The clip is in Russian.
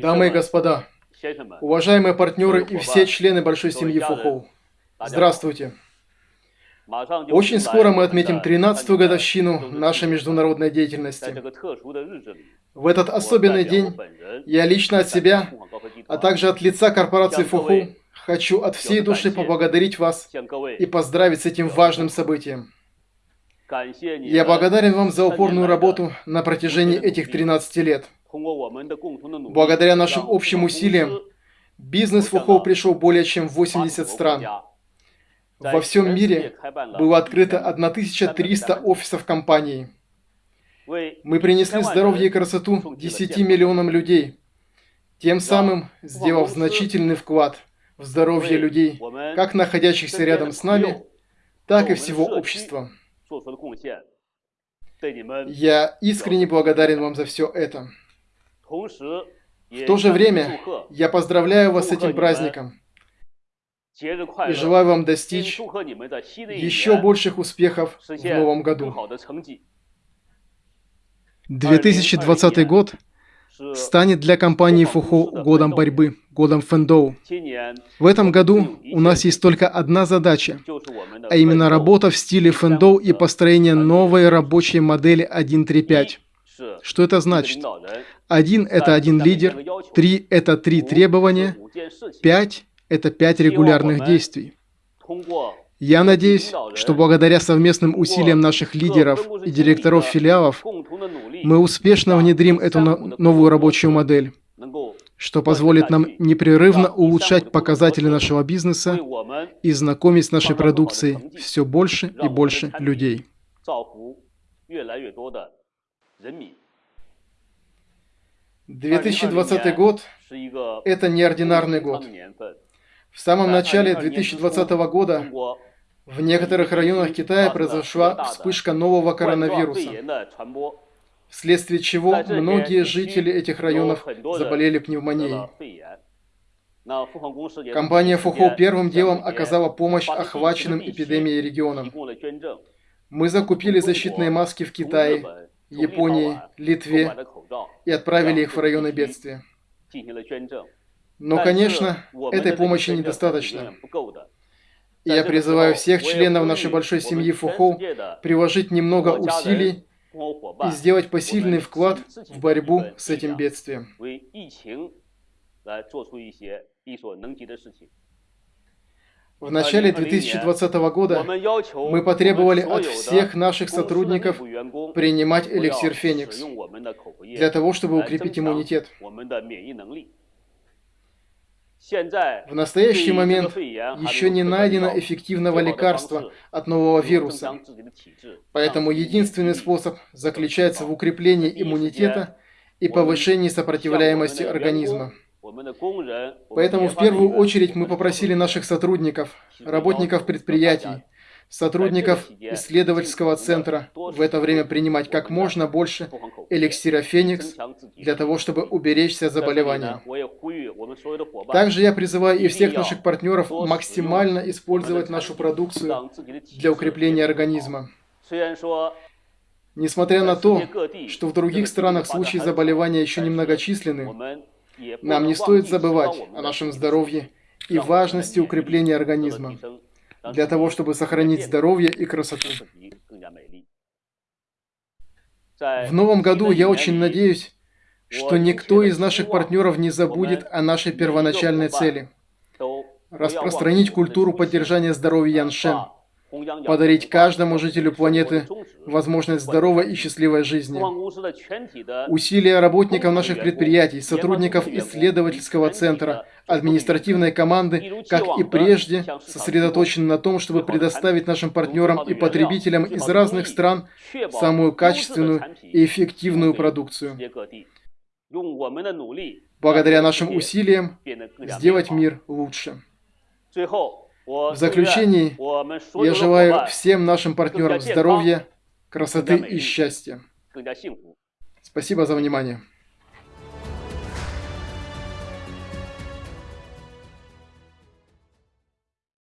Дамы и господа, уважаемые партнеры и все члены большой семьи Фухоу, здравствуйте! Очень скоро мы отметим 13-ю годовщину нашей международной деятельности. В этот особенный день я лично от себя, а также от лица корпорации Фухоу, хочу от всей души поблагодарить вас и поздравить с этим важным событием. Я благодарен вам за упорную работу на протяжении этих 13 лет. Благодаря нашим общим усилиям, бизнес Фухоу пришел более чем в 80 стран. Во всем мире было открыто 1300 офисов компании. Мы принесли здоровье и красоту 10 миллионам людей, тем самым сделав значительный вклад в здоровье людей, как находящихся рядом с нами, так и всего общества. Я искренне благодарен вам за все это. В то же время я поздравляю вас с этим праздником и желаю вам достичь еще больших успехов в новом году. 2020 год станет для компании Фухо годом борьбы, годом Фэндоу. В этом году у нас есть только одна задача, а именно работа в стиле Фэндоу и построение новой рабочей модели 1.3.5. Что это значит? Один – это один лидер, три – это три требования, пять – это пять регулярных действий. Я надеюсь, что благодаря совместным усилиям наших лидеров и директоров филиалов мы успешно внедрим эту новую рабочую модель, что позволит нам непрерывно улучшать показатели нашего бизнеса и знакомить с нашей продукцией все больше и больше людей. 2020 год – это неординарный год. В самом начале 2020 года в некоторых районах Китая произошла вспышка нового коронавируса, вследствие чего многие жители этих районов заболели пневмонией. Компания Фухо первым делом оказала помощь охваченным эпидемией регионам. Мы закупили защитные маски в Китае, Японии, Литве и отправили их в районы бедствия. Но, конечно, этой помощи недостаточно. И я призываю всех членов нашей большой семьи Фухоу приложить немного усилий и сделать посильный вклад в борьбу с этим бедствием. В начале 2020 года мы потребовали от всех наших сотрудников принимать эликсир Феникс для того, чтобы укрепить иммунитет. В настоящий момент еще не найдено эффективного лекарства от нового вируса, поэтому единственный способ заключается в укреплении иммунитета и повышении сопротивляемости организма. Поэтому в первую очередь мы попросили наших сотрудников, работников предприятий, сотрудников исследовательского центра в это время принимать как можно больше эликсира Феникс для того, чтобы уберечься от заболевания. Также я призываю и всех наших партнеров максимально использовать нашу продукцию для укрепления организма. Несмотря на то, что в других странах случаи заболевания еще немногочисленны, нам не стоит забывать о нашем здоровье и важности укрепления организма. для того, чтобы сохранить здоровье и красоту. В новом году я очень надеюсь, что никто из наших партнеров не забудет о нашей первоначальной цели – распространить культуру поддержания здоровья Яншен – подарить каждому жителю планеты возможность здоровой и счастливой жизни. Усилия работников наших предприятий, сотрудников исследовательского центра, административной команды, как и прежде, сосредоточены на том, чтобы предоставить нашим партнерам и потребителям из разных стран самую качественную и эффективную продукцию. Благодаря нашим усилиям сделать мир лучше. В заключении я желаю всем нашим партнерам здоровья, красоты и счастья. Спасибо за внимание.